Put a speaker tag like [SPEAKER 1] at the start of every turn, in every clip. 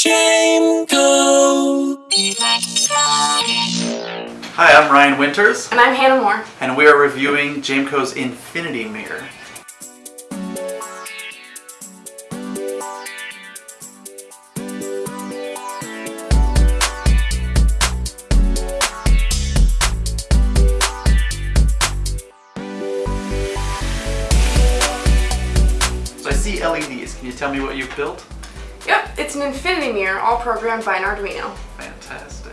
[SPEAKER 1] Jameco.
[SPEAKER 2] Hi, I'm Ryan Winters,
[SPEAKER 3] And I'm Hannah Moore.
[SPEAKER 2] and we are reviewing Jameco's Infinity Mirror. So I see LEDs. Can you tell me what you've built?
[SPEAKER 3] Yep, it's an infinity mirror all programmed by an Arduino.
[SPEAKER 2] Fantastic.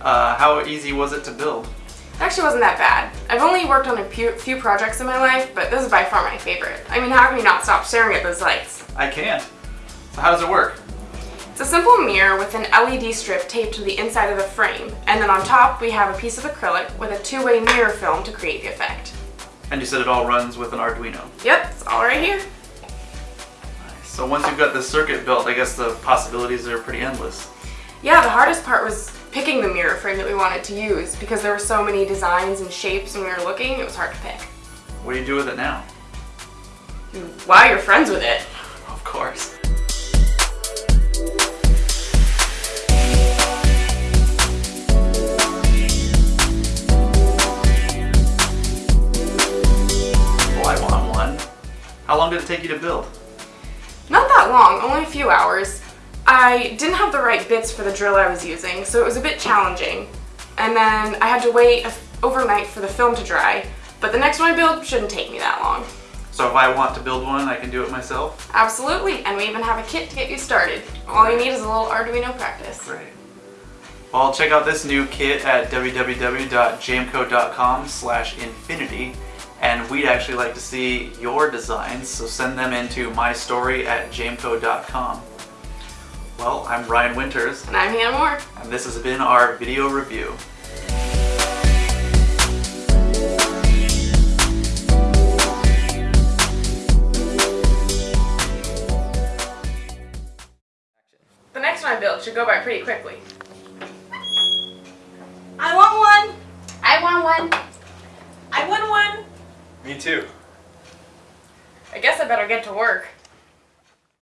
[SPEAKER 2] Uh, how easy was it to build?
[SPEAKER 3] It actually wasn't that bad. I've only worked on a few, few projects in my life, but this is by far my favorite. I mean, how can you not stop staring at those lights?
[SPEAKER 2] I can't. So how does it work?
[SPEAKER 3] It's a simple mirror with an LED strip taped to the inside of the frame, and then on top we have a piece of acrylic with a two-way mirror film to create the effect.
[SPEAKER 2] And you said it all runs with an Arduino.
[SPEAKER 3] Yep, it's all right here.
[SPEAKER 2] So once you've got the circuit built, I guess the possibilities are pretty endless.
[SPEAKER 3] Yeah, the hardest part was picking the mirror frame that we wanted to use because there were so many designs and shapes when we were looking, it was hard to pick.
[SPEAKER 2] What do you do with it now?
[SPEAKER 3] Wow, you're friends with it.
[SPEAKER 2] Of course. Well, I want one. How long did it take you to build?
[SPEAKER 3] That long, only a few hours. I didn't have the right bits for the drill I was using, so it was a bit challenging. And then I had to wait a- overnight for the film to dry, but the next one I build shouldn't take me that long.
[SPEAKER 2] So if I want to build one, I can do it myself?
[SPEAKER 3] Absolutely, and we even have a kit to get you started. All you need is a little Arduino practice.
[SPEAKER 2] Great. Well, check out this new kit at www.jameco.com slash infinity and we'd actually like to see your designs, so send them into mystory at jameco.com. Well, I'm Ryan Winters,
[SPEAKER 3] And I'm Hannah Moore.
[SPEAKER 2] and this has been our video review.
[SPEAKER 3] The next one I build should go by pretty quickly.
[SPEAKER 4] I want one.
[SPEAKER 3] I want one.
[SPEAKER 4] I want one.
[SPEAKER 2] Me too.
[SPEAKER 3] I guess I better get to work.